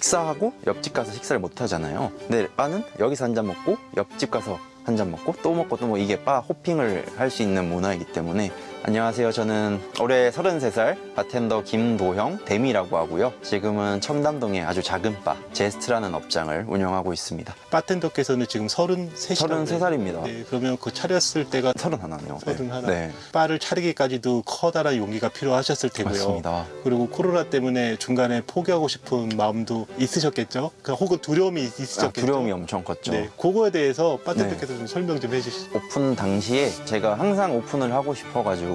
식사하고 옆집 가서 식사를 못 하잖아요. 근데 바는 여기서 한 잔 먹고 옆집 가서 한 잔 먹고 또 먹고 또 뭐 이게 바 호핑을 할 수 있는 문화이기 때문에 안녕하세요. 저는 올해 33살 바텐더 김도형 데미라고 하고요. 지금은 청담동의 아주 작은 바 제스트라는 업장을 운영하고 있습니다. 바텐더께서는 지금 33이라고 33살입니다. 네, 그러면 그 차렸을 때가 31이요. 서른 하나. 네. 바를 차리기까지도 커다란 용기가 필요하셨을 테고요. 맞습니다. 그리고 코로나 때문에 중간에 포기하고 싶은 마음도 있으셨겠죠? 그 혹은 두려움이 아, 있으셨겠죠? 두려움이 엄청 컸죠. 네, 그거에 대해서 바텐더께서 좀 설명 좀 해주시죠. 오픈 당시에 제가 항상 오픈을 하고 싶어가지고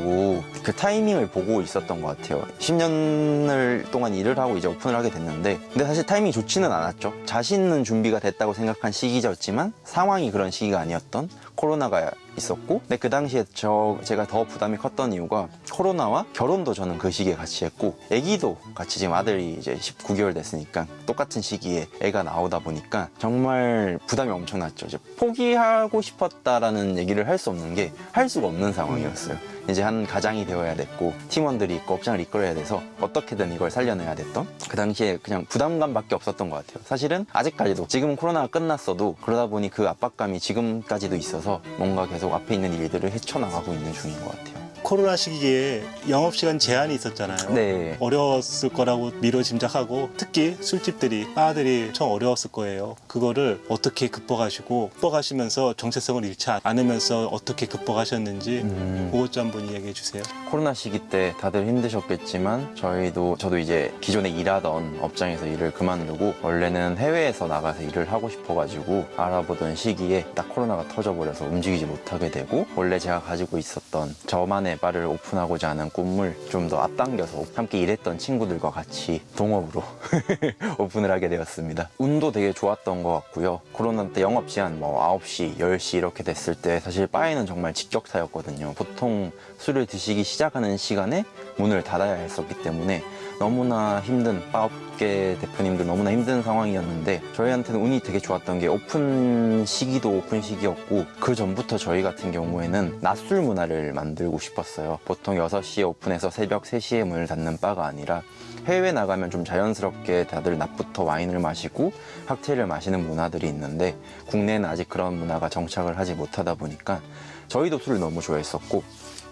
그 타이밍을 보고 있었던 것 같아요. 10년을 동안 일을 하고 이제 오픈을 하게 됐는데 근데 사실 타이밍이 좋지는 않았죠. 자신은 준비가 됐다고 생각한 시기였지만 상황이 그런 시기가 아니었던 코로나가 있었고 근데 그 당시에 저 제가 더 부담이 컸던 이유가 코로나와 결혼도 저는 그 시기에 같이 했고 아기도 같이 지금 아들이 이제 19개월 됐으니까 똑같은 시기에 애가 나오다 보니까 정말 부담이 엄청났죠. 이제 포기하고 싶었다라는 얘기를 할 수 없는 게 할 수가 없는 상황이었어요. 이제 한 가장이 되어야 됐고 팀원들이 있고 업장을 이끌어야 돼서 어떻게든 이걸 살려내야 됐던 그 당시에 그냥 부담감밖에 없었던 것 같아요. 사실은 아직까지도 지금은 코로나가 끝났어도 그러다 보니 그 압박감이 지금까지도 있어서 뭔가 계속 앞에 있는 일들을 헤쳐나가고 있는 중인 것 같아요. 코로나 시기에 영업시간 제한이 있었잖아요. 네. 어려웠을 거라고 미뤄 짐작하고 특히 술집들이 바들이 엄청 어려웠을 거예요. 그거를 어떻게 극복하시고 극복하시면서 정체성을 잃지 않으면서 어떻게 극복하셨는지 음. 그것 좀 한번 이야기해 주세요. 코로나 시기 때 다들 힘드셨겠지만 저희도 저도 이제 기존에 일하던 업장에서 일을 그만두고 원래는 해외에서 나가서 일을 하고 싶어가지고 알아보던 시기에 딱 코로나가 터져버려서 움직이지 못하게 되고 원래 제가 가지고 있었던 저만의 바를 오픈하고자 하는 꿈을 좀 더 앞당겨서 함께 일했던 친구들과 같이 동업으로 오픈을 하게 되었습니다. 운도 되게 좋았던 것 같고요. 코로나 때 영업 시간 뭐 9시, 10시 이렇게 됐을 때 사실 바에는 정말 직격타였거든요. 보통 술을 드시기 시작하는 시간에 문을 닫아야 했었기 때문에 너무나 힘든 바업계 대표님들 너무나 힘든 상황이었는데 저희한테는 운이 되게 좋았던 게 오픈 시기도 오픈 시기였고 그 전부터 저희 같은 경우에는 낮술 문화를 만들고 싶었어요. 보통 6시에 오픈해서 새벽 3시에 문을 닫는 바가 아니라 해외 나가면 좀 자연스럽게 다들 낮부터 와인을 마시고 칵테일을 마시는 문화들이 있는데 국내는 아직 그런 문화가 정착을 하지 못하다 보니까 저희도 술을 너무 좋아했었고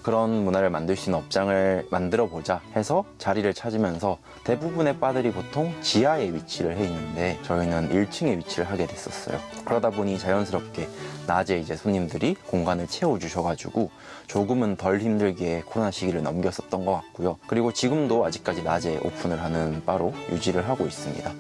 그런 문화를 만들 수 있는 업장을 만들어 보자 해서 자리를 찾으면서 대부분의 바들이 보통 지하에 위치를 해 있는데 저희는 1층에 위치를 하게 됐었어요. 그러다 보니 자연스럽게 낮에 이제 손님들이 공간을 채워 주셔가지고 조금은 덜 힘들게 코로나 시기를 넘겼었던 것 같고요. 그리고 지금도 아직까지 낮에 오픈을 하는 바로 유지를 하고 있습니다.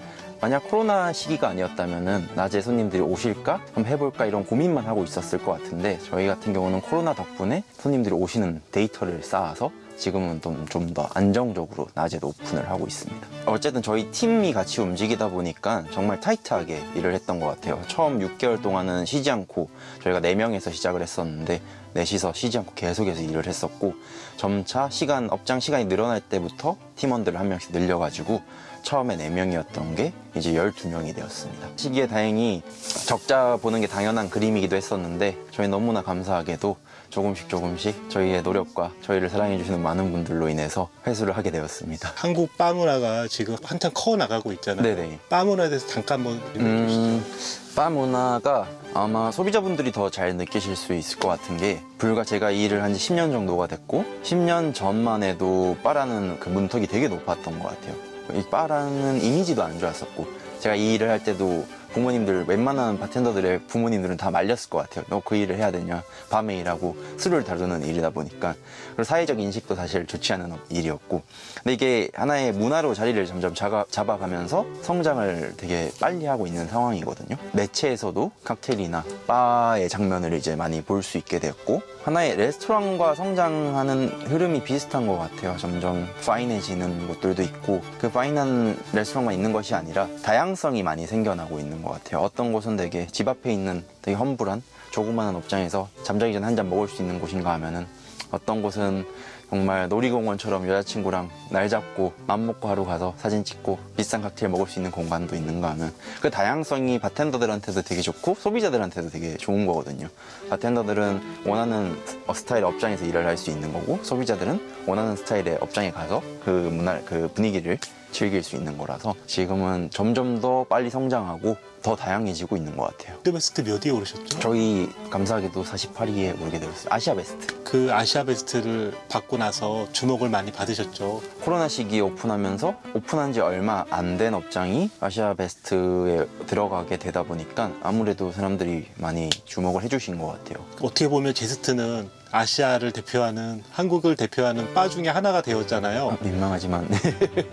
만약 코로나 시기가 아니었다면 낮에 손님들이 오실까? 한번 해볼까? 이런 고민만 하고 있었을 것 같은데 저희 같은 경우는 코로나 덕분에 손님들이 오시는 데이터를 쌓아서 지금은 좀더 안정적으로 낮에도 오픈을 하고 있습니다. 어쨌든 저희 팀이 같이 움직이다 보니까 정말 타이트하게 일을 했던 것 같아요. 처음 6개월 동안은 쉬지 않고 저희가 4명에서 시작을 했었는데 넷이서 쉬지 않고 계속해서 일을 했었고 점차 시간 업장 시간이 늘어날 때부터 팀원들을 한 명씩 늘려가지고 처음에 4명이었던 게 이제 12명이 되었습니다. 시기에 다행히 적자 보는 게 당연한 그림이기도 했었는데 저희 너무나 감사하게도 조금씩 조금씩 저희의 노력과 저희를 사랑해 주시는 많은 분들로 인해서 회수를 하게 되었습니다. 한국 바 문화가 지금 한참 커 나가고 있잖아요. 네네. 바 문화에 대해서 잠깐 한번 주시죠. 음, 바 문화가 아마 소비자분들이 더 잘 느끼실 수 있을 것 같은 게 불과 제가 이 일을 한 지 10년 정도가 됐고 10년 전만 해도 바라는 그 문턱이 되게 높았던 것 같아요. 이 바라는 이미지도 안 좋았었고 제가 이 일을 할 때도 부모님들 웬만한 바텐더들의 부모님들은 다 말렸을 것 같아요. 너 그 일을 해야 되냐? 밤에 일하고 술을 다루는 일이다 보니까 그리고 사회적 인식도 사실 좋지 않은 일이었고 근데 이게 하나의 문화로 자리를 점점 잡아, 잡아가면서 성장을 되게 빨리 하고 있는 상황이거든요. 매체에서도 칵테일이나 바의 장면을 이제 많이 볼 수 있게 되었고 하나의 레스토랑과 성장하는 흐름이 비슷한 것 같아요. 점점 파인해지는 곳들도 있고 그 파인한 레스토랑만 있는 것이 아니라 다양성이 많이 생겨나고 있는 것 같아요. 어떤 곳은 되게 집 앞에 있는 되게 험불한 조그마한 업장에서 잠자기 전에 한잔 먹을 수 있는 곳인가 하면은 어떤 곳은 정말 놀이공원처럼 여자친구랑 날 잡고 맘 먹고 하루 가서 사진 찍고 비싼 칵테일 먹을 수 있는 공간도 있는가 하면 그 다양성이 바텐더들한테도 되게 좋고 소비자들한테도 되게 좋은 거거든요. 바텐더들은 원하는 스타일의 업장에서 일을 할 수 있는 거고 소비자들은 원하는 스타일의 업장에 가서 그 문화 그 분위기를 즐길 수 있는 거라서 지금은 점점 더 빨리 성장하고 더 다양해지고 있는 것 같아요. World Best 몇 위에 오르셨죠? 저희 감사하게도 48위에 오르게 되었어요. 아시아 베스트. 그 아시아 베스트를 받고 나서 주목을 많이 받으셨죠. 코로나 시기에 오픈하면서 오픈한 지 얼마 안 된 업장이 아시아 베스트에 들어가게 되다 보니까 아무래도 사람들이 많이 주목을 해주신 것 같아요. 어떻게 보면 제스트는 아시아를 대표하는 한국을 대표하는 바 중에 하나가 되었잖아요. 민망하지만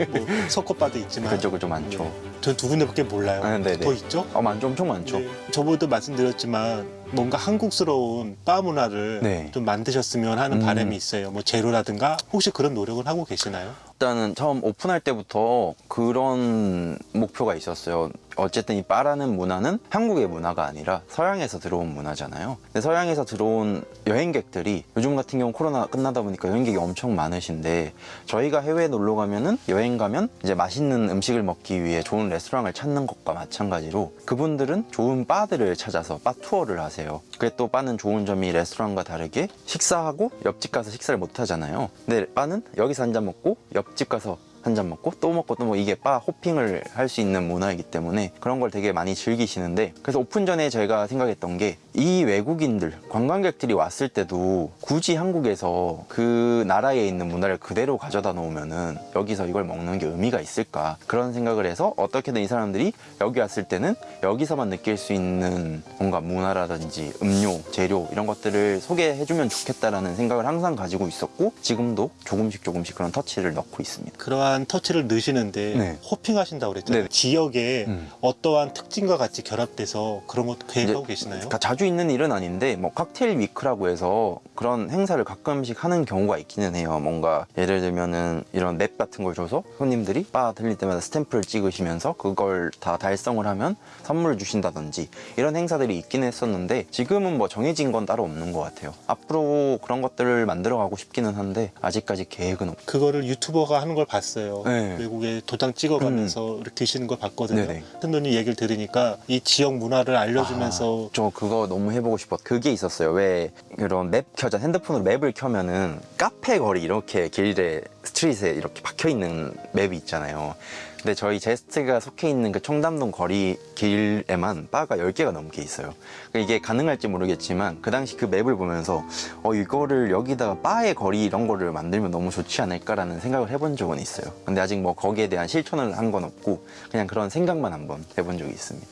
뭐 석고바도 있지만 그쪽은 좀 많죠. 전두 군데밖에 몰라요. 아, 네네. 더 있죠? 어, 많죠, 엄청 많죠. 네. 저번에도 말씀드렸지만 뭔가 한국스러운 바 문화를 네. 좀 만드셨으면 하는 음. 바람이 있어요. 뭐 제로라든가 혹시 그런 노력을 하고 계시나요? 일단은 처음 오픈할 때부터 그런 목표가 있었어요. 어쨌든 이 바라는 문화는 한국의 문화가 아니라 서양에서 들어온 문화잖아요. 근데 서양에서 들어온 여행객들이 요즘 같은 경우 코로나 끝나다 보니까 여행객이 엄청 많으신데 저희가 해외에 놀러 가면은 여행 가면 이제 맛있는 음식을 먹기 위해 좋은 레스토랑을 찾는 것과 마찬가지로 그분들은 좋은 바들을 찾아서 바 투어를 하세요. 그게 또 바는 좋은 점이 레스토랑과 다르게 식사하고 옆집 가서 식사를 못 하잖아요. 근데 바는 여기서 한 잔 먹고 옆집 가서 한 잔 먹고 또 먹고 또 뭐 이게 bar hopping을 할 수 있는 문화이기 때문에 그런 걸 되게 많이 즐기시는데 그래서 오픈 전에 저희가 생각했던 게이 외국인들 관광객들이 왔을 때도 굳이 한국에서 그 나라에 있는 문화를 그대로 가져다 놓으면은 여기서 이걸 먹는 게 의미가 있을까 그런 생각을 해서 어떻게든 이 사람들이 여기 왔을 때는 여기서만 느낄 수 있는 뭔가 문화라든지 음료 재료 이런 것들을 소개해주면 좋겠다라는 생각을 항상 가지고 있었고 지금도 조금씩 조금씩 그런 터치를 넣고 있습니다. 그러한 터치를 넣으시는데 네. 호핑하신다고 그랬잖아요. 네. 지역에 음. 어떠한 특징과 같이 결합돼서 그런 것도 계획하고 계시나요? 다 자주 있는 일은 아닌데 뭐 칵테일 위크라고 해서 그런 행사를 가끔씩 하는 경우가 있기는 해요. 뭔가 예를 들면은 이런 맵 같은 걸 줘서 손님들이 바 들릴 때마다 스탬프를 찍으시면서 그걸 다 달성을 하면 선물을 주신다든지 이런 행사들이 있긴 했었는데 지금은 뭐 정해진 건 따로 없는 것 같아요. 앞으로 그런 것들을 만들어 가고 싶기는 한데 아직까지 계획은 없. 그거를 유튜버가 하는 걸 봤어요. 네. 외국에 도장 찍어가면서 이렇게 드시는 걸 봤거든요. 네네. 팬더님 얘기를 들으니까 이 지역 문화를 알려주면서 아, 저 그거 너무 해보고 싶어. 그게 있었어요. 왜 그런 맵 켜자 핸드폰으로 맵을 켜면은 카페 거리 이렇게 길에 스트릿에 이렇게 박혀 있는 맵이 있잖아요. 근데 저희 제스트가 속해 있는 그 청담동 거리 길에만 바가 10개가 넘게 있어요. 그러니까 이게 가능할지 모르겠지만 그 당시 그 맵을 보면서 어 이거를 여기다가 바의 거리 이런 거를 만들면 너무 좋지 않을까라는 생각을 해본 적은 있어요. 근데 아직 뭐 거기에 대한 실천을 한 건 없고 그냥 그런 생각만 한번 해본 적이 있습니다.